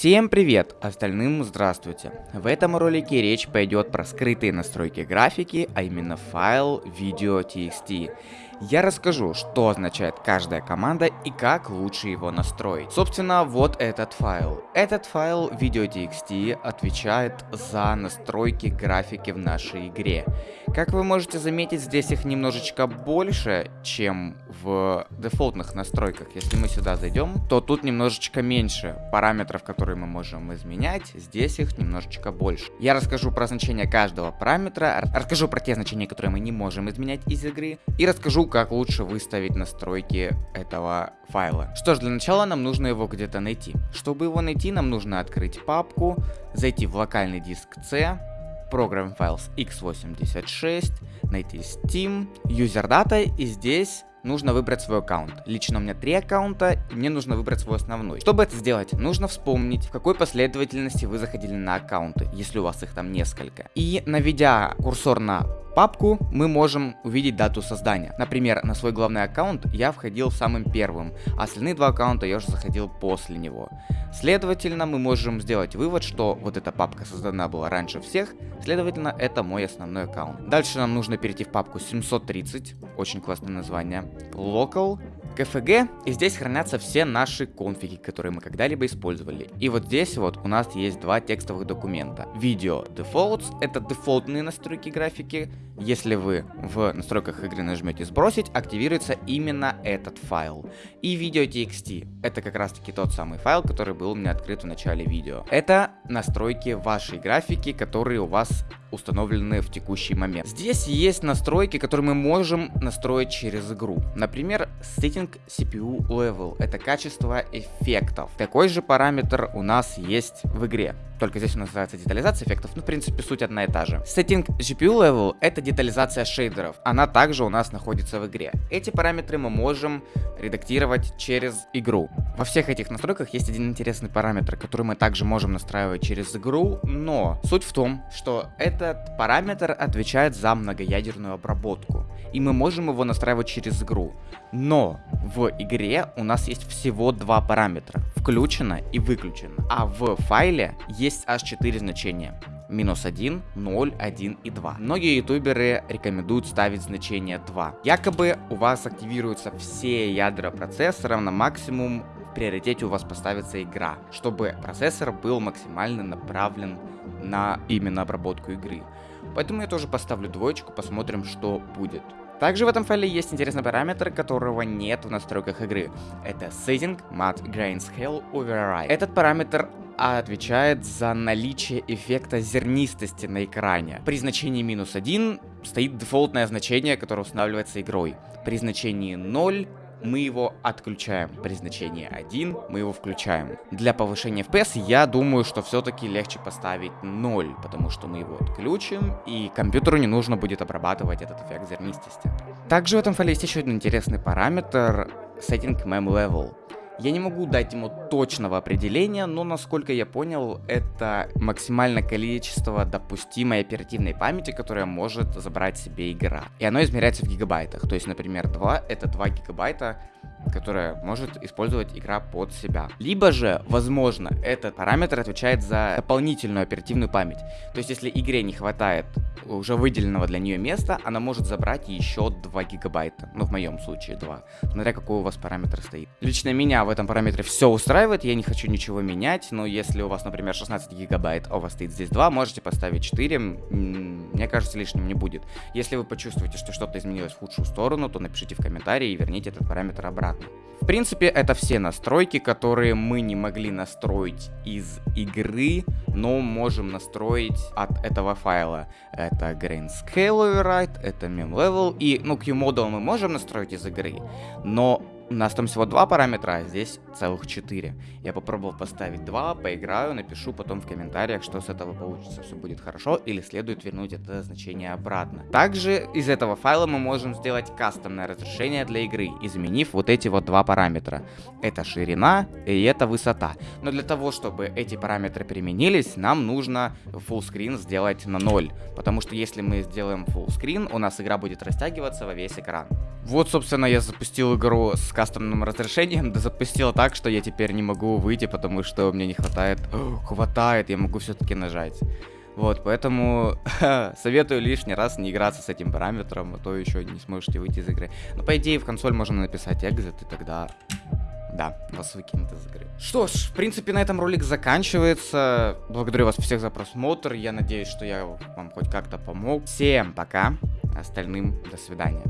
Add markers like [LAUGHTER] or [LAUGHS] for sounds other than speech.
Всем привет, остальным здравствуйте. В этом ролике речь пойдет про скрытые настройки графики, а именно файл video.txt. Я расскажу, что означает каждая команда и как лучше его настроить. Собственно, вот этот файл. Этот файл video.txt отвечает за настройки графики в нашей игре. Как вы можете заметить, здесь их немножечко больше, чем в дефолтных настройках. Если мы сюда зайдем, то тут немножечко меньше параметров, которые мы можем изменять. Здесь их немножечко больше. Я расскажу про значение каждого параметра, расскажу про те значения, которые мы не можем изменять из игры, и расскажу, как лучше выставить настройки этого файла. Что ж, для начала нам нужно его где-то найти. Чтобы его найти, нам нужно открыть папку, зайти в локальный диск C, Program Files x86, найти Steam, User Data и здесь нужно выбрать свой аккаунт. Лично у меня три аккаунта, и мне нужно выбрать свой основной. Чтобы это сделать, нужно вспомнить, в какой последовательности вы заходили на аккаунты, если у вас их там несколько. И наведя курсор на папку мы можем увидеть дату создания. Например, на свой главный аккаунт я входил самым первым, а остальные два аккаунта я уже заходил после него. Следовательно, мы можем сделать вывод, что вот эта папка создана была раньше всех, следовательно, это мой основной аккаунт. Дальше нам нужно перейти в папку 730, очень классное название, local, KFG, и здесь хранятся все наши конфиги, которые мы когда-либо использовали. И вот здесь вот у нас есть два текстовых документа. Video Defaults — это дефолтные настройки графики. Если вы в настройках игры нажмете сбросить, активируется именно этот файл. И Video.txt — это как раз таки тот самый файл, который был у меня открыт в начале видео. Это настройки вашей графики, которые у вас установлены в текущий момент. Здесь есть настройки, которые мы можем настроить через игру. Например, Setting CPU Level. Это качество эффектов. Такой же параметр у нас есть в игре. Только здесь нас называется детализация эффектов. Ну, в принципе, суть одна и та же. Setting GPU Level это детализация шейдеров. Она также у нас находится в игре. Эти параметры мы можем редактировать через игру. Во всех этих настройках есть один интересный параметр, который мы также можем настраивать через игру, но суть в том, что этот параметр отвечает за многоядерную обработку, и мы можем его настраивать через игру. Но в игре у нас есть всего два параметра, включено и выключено, а в файле есть аж 4 значения минус 1, 0, 1 и 2. Многие ютуберы рекомендуют ставить значение 2. Якобы у вас активируются все ядра процессора на максимум в приоритете у вас поставится игра, чтобы процессор был максимально направлен на именно обработку игры. Поэтому я тоже поставлю двоечку, посмотрим, что будет. Также в этом файле есть интересный параметр, которого нет в настройках игры. Это Setting Matte Grain Scale Override. Этот параметр отвечает за наличие эффекта зернистости на экране. При значении минус 1 стоит дефолтное значение, которое устанавливается игрой. При значении 0 мы его отключаем. При значении 1 мы его включаем. Для повышения FPS я думаю, что все-таки легче поставить 0, потому что мы его отключим, и компьютеру не нужно будет обрабатывать этот эффект зернистости. Также в этом файле есть еще один интересный параметр Setting Mem Level. Я не могу дать ему точного определения, но насколько я понял, это максимальное количество допустимой оперативной памяти, которая может забрать себе игра. И оно измеряется в гигабайтах. То есть, например, 2 это 2 гигабайта которая может использовать игра под себя. Либо же, возможно, этот параметр отвечает за дополнительную оперативную память. То есть, если игре не хватает уже выделенного для нее места, она может забрать еще 2 гигабайта. Ну, в моем случае 2. Смотря какой у вас параметр стоит. Лично меня в этом параметре все устраивает, я не хочу ничего менять, но если у вас, например, 16 гигабайт, а у вас стоит здесь 2, можете поставить 4, мне кажется, лишним не будет. Если вы почувствуете, что что-то изменилось в худшую сторону, то напишите в комментарии и верните этот параметр обратно. В принципе, это все настройки, которые мы не могли настроить из игры, но можем настроить от этого файла. Это Grain Scale Override, это Meme Level, и, ну, Q-Model мы можем настроить из игры, но у нас там всего два параметра, а здесь целых четыре. Я попробовал поставить два, поиграю, напишу потом в комментариях, что с этого получится, все будет хорошо или следует вернуть это значение обратно. Также из этого файла мы можем сделать кастомное разрешение для игры, изменив вот эти вот два параметра. Это ширина и это высота. Но для того, чтобы эти параметры применились, нам нужно full screen сделать на 0. Потому что если мы сделаем full screen, у нас игра будет растягиваться во весь экран. Вот, собственно, я запустил игру с кастомным разрешением, [LAUGHS] да запустила так, что я теперь не могу выйти, потому что мне не хватает... [GASPS] хватает, я могу все-таки нажать. Вот, поэтому [LAUGHS] советую лишний раз не играться с этим параметром, а то еще не сможете выйти из игры. Но по идее в консоль можно написать exit, и тогда да, вас выкинут из игры. Что ж, в принципе, на этом ролик заканчивается. Благодарю вас всех за просмотр. Я надеюсь, что я вам хоть как-то помог. Всем пока. Остальным до свидания.